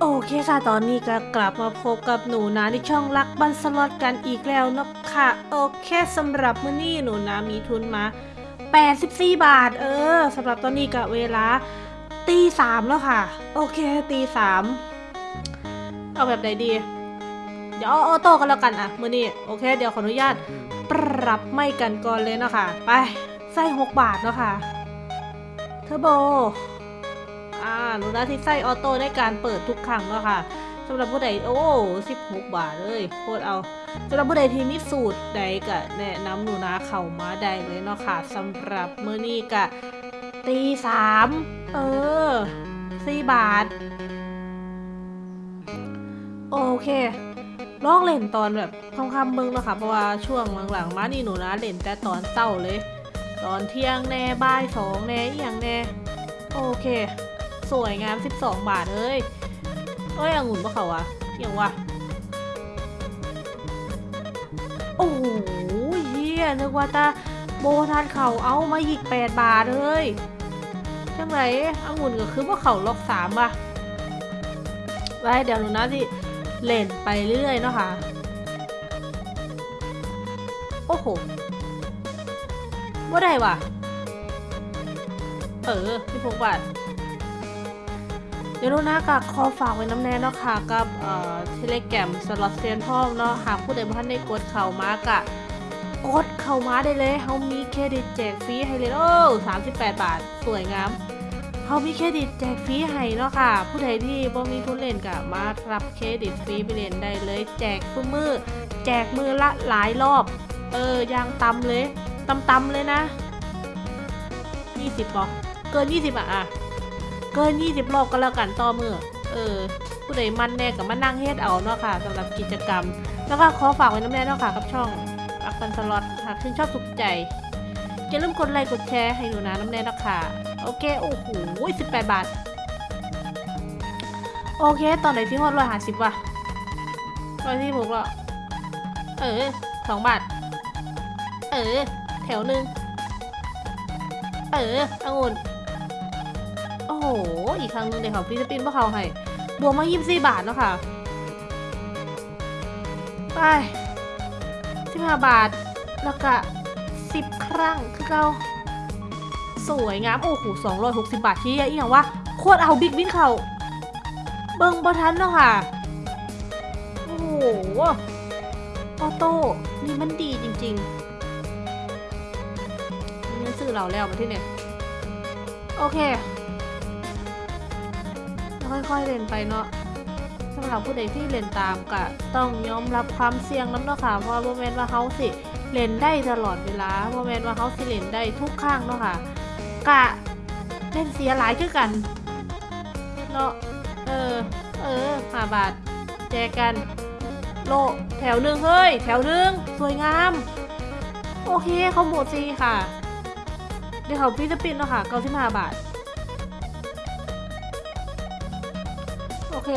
โอเคค่ะตอนนี้ก็กลับมาพบกับหนูนะในช่องรักบันสล็อตกันอีกแล้วนะค่ะโอเคสำหรับมื้อนี้หนูนะมีทุนมา 84 บาท เออสำหรับตอนนี้ก็เวลาตีสามแล้วค่ะ โอเคตีสามเอาแบบไหนดี เดี๋ยวเอาออโต้กันแล้วกันอะมื้อนี้โอเค เดี๋ยวขออนุญาตปรับไม่กันก่อนเลยเนาะค่ะ ไปใส่6บาทเนาะค่ะเทอร์โบ อ่าหนูนะที่ไส้ออโต้ในการเปิดทุกครั้งแล้วค่ะสำหรับผู้ใดโอ้16บหกบาทเลยโคตรเอาสำหรับผู้ใดที่มีสูตรใดก็แนะนำหนูนะเข้ามาได้เลยเนาะค่ะสำหรับมื้อนี้ก็ตีสามเออสี่บาท โอเคลองเล่นตอนแบบค่ำๆเบิ่งเนาะค่ะเพราะว่าช่วงหลังๆมานี่หนูนะเล่นแต่ตอนเช้าเลย ตอนเที่ยงแน่บ่ายสองแน่อีหยังแน่โอเค สวยงาม 12 บาทเอ้ยเอ้ยองุ่นปะเขาวะอย่างวะโอ้โหเฮียนึกว่าตาโบทานเขาเอามาอีก 8 บาทเอ้ยจังไรองุ่นก็คือว่าเขาล็อกสามป่ะไว้เดี๋ยวหนูนะที่เล่นไปเรื่อยเนาะค่ะ โอ้โหว่าได้ว่ะ เออพี่พงบาท เดี๋ยวหนูนะกับขอฝากไว้น้ำแน่เนาะค่ะกับเอ่อเทเลแกรมสล็อตเซียนพ่อมเนาะหากผู้ใดบ่ทันได้กดเข้ามากะกดเข้ามาได้เลยเฮามีเครดิตแจกฟรีให้เลยโอ้38บแปดบาทสวยงามเฮามีเครดิตแจกฟรีให้เนาะค่ะ ผู้ใดที่บ่มีทุนเล่นกะมารับเครดิตฟรีไปเล่นได้เลย แจกทุกมือแจกมือละหลายรอบ เออย่างตำเลยตำๆเลยนะ20บปอเกิน20อะอะ เกิน20รอบก็แล้วกันต่อมือเออ ผู้ใดมันแน่กับมานั่งเฮ็ดเอาเนาะค่ะสำหรับกิจกรรม แล้วก็ขอฝากไว้น้ำแน่เนาะค่ะกับช่องรักกันสล็อตหากชื่ชอบถูกใจอย่าลืมกดไลค์กดแชร์ให้หนูนะน้ำแน่เนาะค่ะโอเคโอ้โห18บแปบาทโอเค ตอนไหนที่ฮอดร้อยห้าสิบวะร้อยที่หกล้วเออสองบาท เออ แถวหนึ่งเออองุ่น โอ้โห อีกครั้งนึงเดี๋ยวเขาฟิลิปปินส์พวกเขาให้ บวกมา 24 บาทแล้วค่ะ ไป 15 บาท แล้วก็ 10 ครั้งคือเราสวยงาม โอ้โห260 บาทที่อีกอย่างว่าโคตรเอาบิ๊กวินเขาเบิงบอทันเนาะค่ะ โอ้โห ออโต้นี่มันดีจริงๆนี่ซื้อเราแล้วมาที่เนี่ย โอเค ค่อยๆเล่นไปเนาะสำหรับผู้ใดที่เล่นตามก็ต้องยอมรับความเสี่ยงน้ำเนาะค่ะเพราะโมเมนต์ว่าเขาสิเล่นได้ตลอดเวลาโมเมนต์ว่าเขาสิเล่นได้ทุกข้างเนาะค่ะกะเล่นเสียหลายคือกันเนาะเออเออห้าบาทแจกกัน โลแถวหนึ่งเฮ้ย แถวหนึ่งสวยงาม โอเคเขาหมดซีค่ะ เดี๋ยวเขาฟิลิปปินเนาะค่ะเก้าสิบห้าบาท เค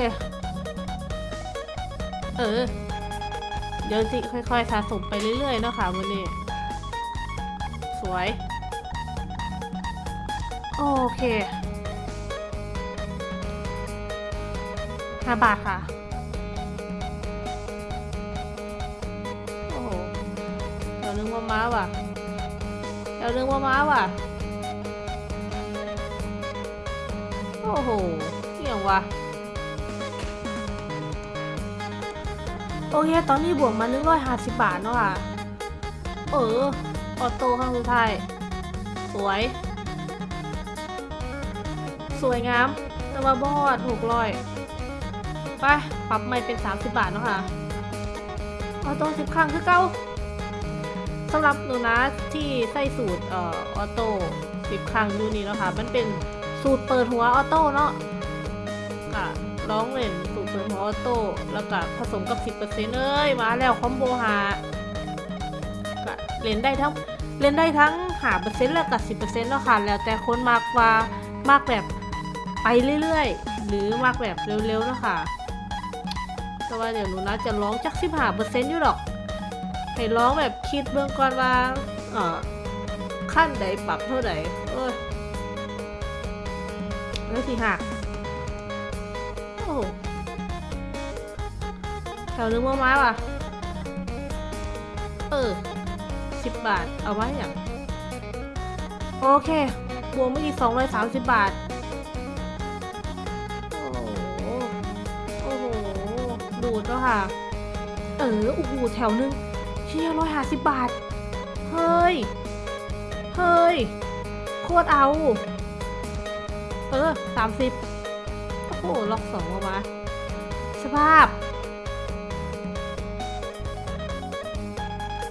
เออ เดี๋ยวสิค่อยๆสะสมไปเรื่อยๆเนาะค่ะวันนี้ สวย โอเคห้าบาทค่ะ โอ้โหเดี๋ยวนึงว่าม้าว่ะเดี๋ยวนึงว่าม้าว่ะ โอ้โหเสี่ยงว่ะ โอเค ตอนนี้บวกมา150บาทเนาะค่ะ เออ ออโต้ข้างสุดท้าย สวย สวยงาม แต่ว่าบอดหกร้อยไป ปรับใหม่เป็น 30 บาทเนาะค่ะ ออโต้สิบครั้งคือเก้าสำหรับหนูนะที่ใส่สูตรเอ่อออโต้สิบครั้งดูนี่เนาะค่ะ มันเป็นสูตรเปิดหัวออโต้เนาะอะ ร้องเล่นสูตรเปิดหัวออโต้แล้วก็ผสมกับ 10%เอ้ยมาแล้วคอมโบหาก็เล่นได้ทั้งเล่นได้ทั้งหาเปอร์เซ็นต์แล้วกับ 10%เนาะค่ะ แล้วแต่คนมากว่ามากแบบไปเรื่อยๆ หรือมากแบบเร็วๆเนาะค่ะแต่ว่าเดี๋ยวหนูนะจะร้องจักสิบห้าเปอร์เซ็นต์อยู่หรอก ให้ร้องแบบคิดเบื้องก่อนว่าเอ่อขั้นใดปรับเท่าไหร่เอ้ยแล้วสิหัก โอ้โหวนึงว่าไม้ว่ะ เออสิบบาท เอาไว้อย่างโอเคบวกไม่อีกสองร้อยสามสิบบาท โอ้โห โอ้โห ดูดแล้วค่ะ เออโอ้โหแถวนึงเชี่ยร้อยห้าสิบบาท เฮ้ย เฮ้ย โคตรเอา เออสามสิบ อ้ล็อกสองออกมา สภาพ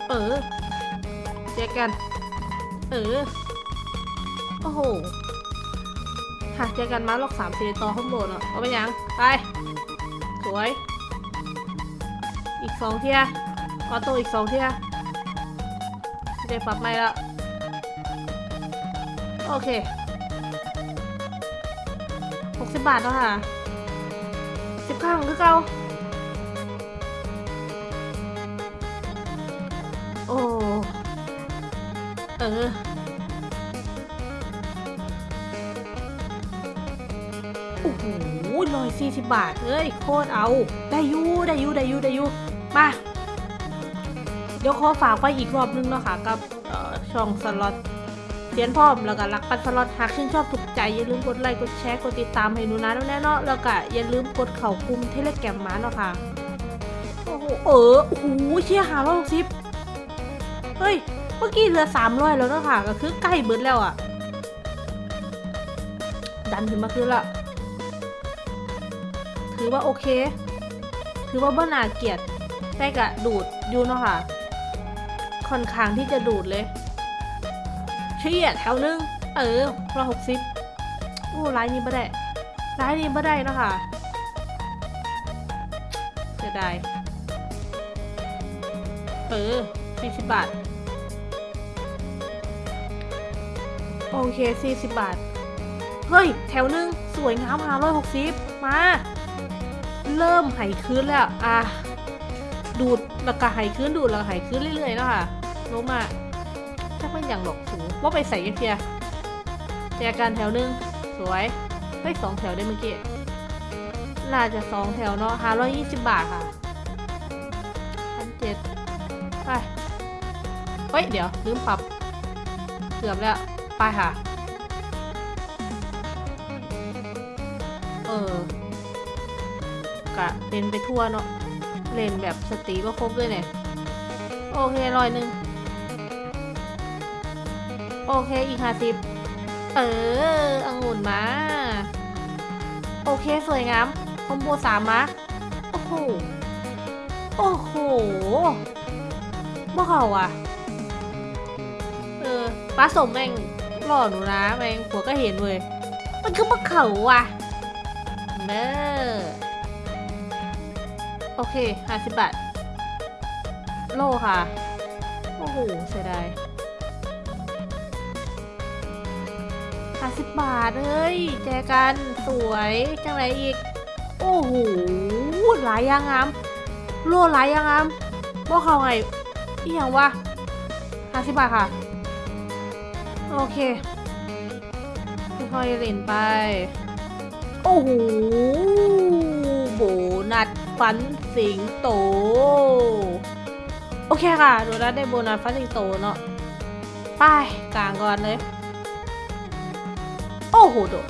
เออเจอกัน เออ โอ้โหหาเจอกันมาล็อกสามสี่ต่อข้างบนอะเอาไปยัง ไป สวย อีกสองเทียออโต้อีกสองเทียจะได้ปรับไม่ละโอเค กสิบบาทแล้วค่ะสิบข้างคือเก่าโอ้เออโอ้โหร้อยสี่สิบบาทเอ้ยโคตรเอา ได้ยูได้ยูได้ยูได้ยูมาเดี๋ยวขอฝากไว้อีกรอบนึงเนาะค่ะ กับช่องสล็อต สียนพร้อม แล้วก็รักปันสล็อตหากชื่นชอบถูกใจ อย่าลืมกดไลค์ กดแชร์ กดติดตามให้หนูนะแน่เนาะแล้วก็อย่าลืมกดเข่ากลุ่มเทเลแกรมมาเนาะค่ะ โอ้โห เออโอ้โหเชี่ยหาร้อยหกสิบเฮ้ย เมื่อกี้เหลือสามร้อยแล้วเนาะค่ะ ก็คือใกล้เบิดแล้วอะดันขึ้นมาคือละ ถือว่าโอเค ถือว่าบ่นาเกียดแต่กะดูดอยู่เนาะค่ะ ค่อนข้างที่จะดูดเลย เฉี่ยแถวนึง เออร้อยหกสิบโอ้ร้ายนี้ไม่ได้ร้ายนี้ไม่ได้นะคะเสียดายเออสี่สิบบาท โอเคสี่สิบบาท เฮ้ย แถวนึง สวยงามหาร้อยหกสิบมา เริ่มหายคืนแล้ว อะ ดูดแล้วก็หายคืนดูดแล้วก็ไหายคืนเรื่อยๆแล้วค่ะลงมา ถ้าเป็นอย่างดอกสูงว่าไปใส่กันเทียแจกันแถวนึง สวยเฮ้ยสองแถวได้เมื่อกี้น่าจะสองแถวเนาะห้าร้อยยี่สิบบาทค่ะพันเจ็ดไปเฮ้ย เดี๋ยว ลืมปรับ เกือบแล้ว ไปค่ะ เออกะเล่นไปทั่วเนาะเล่นแบบสตรีก็ครบด้วยเนี่ย โอเคร้อยหนึ่ง โอเคอีกห้าสิบเออองุ่นมา โอเคสวยงามคอมโบสามมาโอ้โห โอ้โหบ่เขาอะ เออป้าสมแม่งหล่อหนูนะแม่งผัวก็เห็นเว้ย มันคือบ่เขาอะเนอโอเคห้าสิบบาท โลค่ะ โอ้โหเสียดาย ห้าสิบบาทเฮ้ยแจกันสวยจังไรอีก โอ้โหหลายอยางงามโลหลายอยางงามบ่เขาไงอีหยังวะห้าสิบบาทค่ะ โอเคค่อยๆเล่นไป โอ้โหโบนัสฟันสิงโต โอเคค่ะดูแล้วได้โบนัสฟันสิงโตเนาะไปกลางก่อนเลย โอ้โหโดด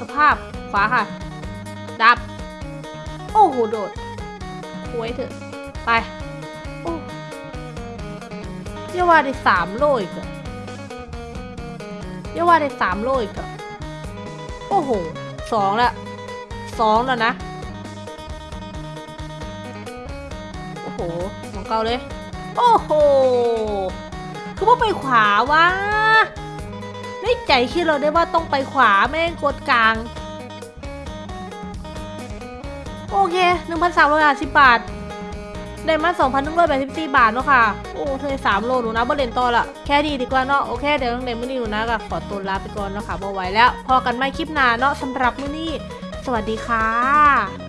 สภาพขวาค่ะ ดับ โอ้โหโดดคุยเถอะ ไป โอ้ยาว่าได้สามโลอีกอะเยาว่าได้สามโลอีกอะโอ้โหสองละสองแล้วนะ โอ้โหมองเกาเลย โอ้โห คือว่าไปขวาวะ ในใจคิดเราได้ว่าต้องไปขวาแม่งกดกลาง โอเค 1,380 บาท ได้มา 2,184 บาทเนาะค่ะ โอ้เธอสามโลหนูนะบ่เล่นต่อละแค่ดีดีกว่าเนาะ โอเคเดี๋ยวตั้งแต่มื้อนี้หนูนะก็ขอตัวลาไปก่อนเนาะค่ะบ่ไหวแล้ว พอกันไม่คลิปหน้าเนาะสำหรับมื้อนี้ สวัสดีค่ะ